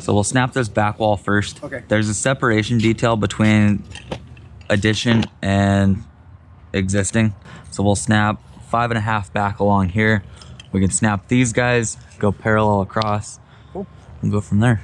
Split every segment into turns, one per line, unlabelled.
So we'll snap this back wall first.
Okay.
There's a separation detail between addition and existing. So we'll snap five and a half back along here. We can snap these guys, go parallel across,
Cool.
and go from there.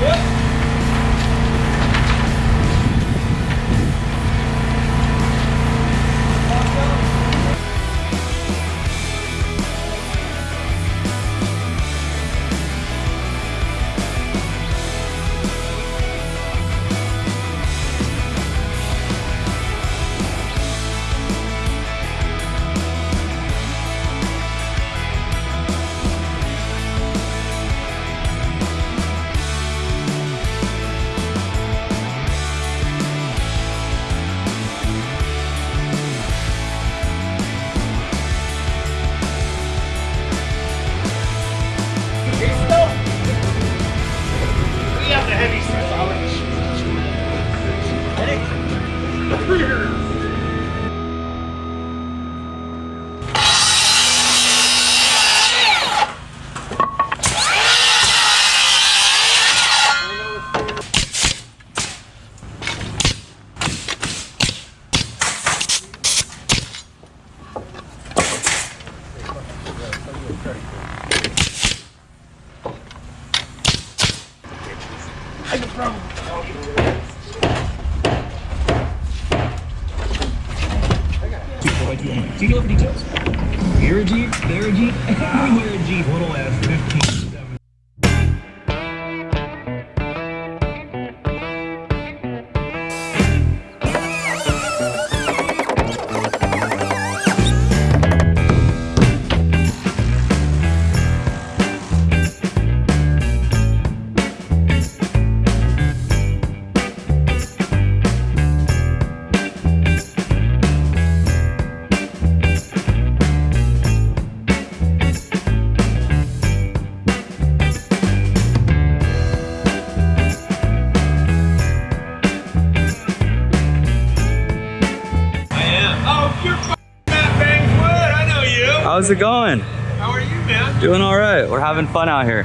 We
What do you want? So you look for details. Here a Jeep, there a Jeep, everywhere a Jeep. Little S, 15,
How's it going?
How are you, man?
Doing all right. We're having fun out here.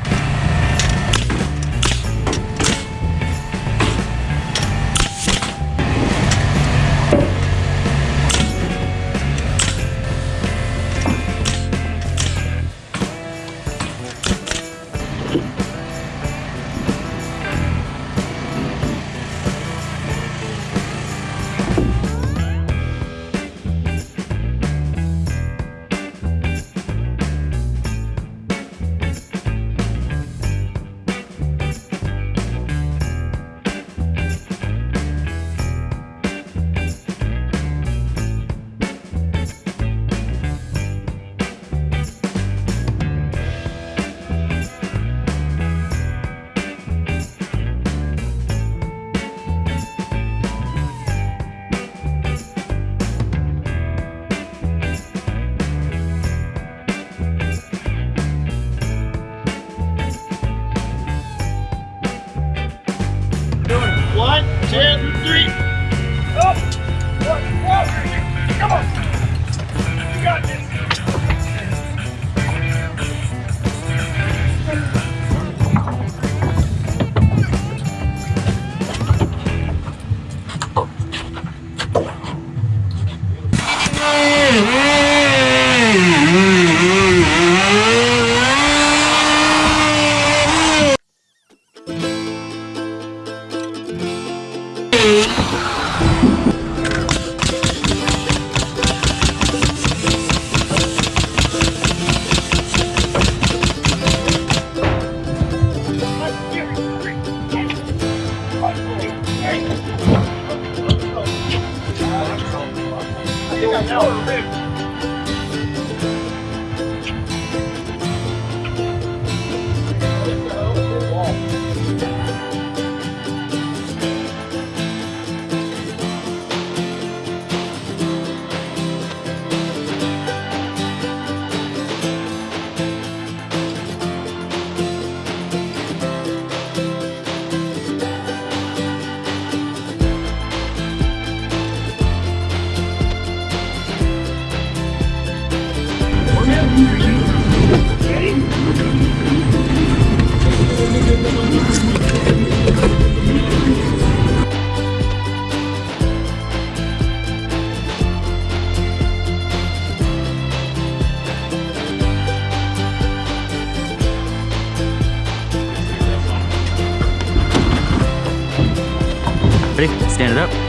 Ready? Stand it up.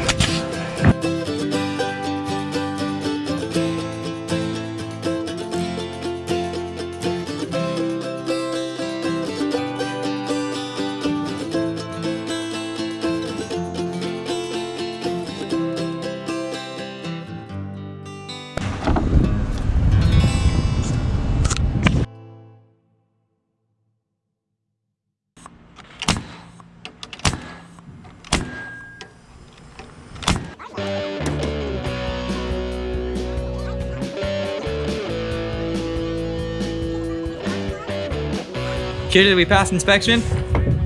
Kid, did we pass inspection?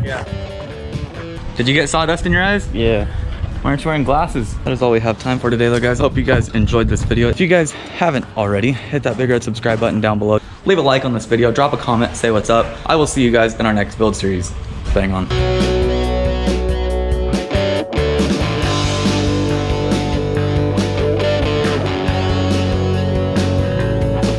Yeah.
Did you get sawdust in your eyes?
Yeah.
Why aren't you wearing glasses? That is all we have time for today though guys. Hope you guys enjoyed this video. If you guys haven't already, hit that big red subscribe button down below. Leave a like on this video, drop a comment, say what's up. I will see you guys in our next build series. Bang on.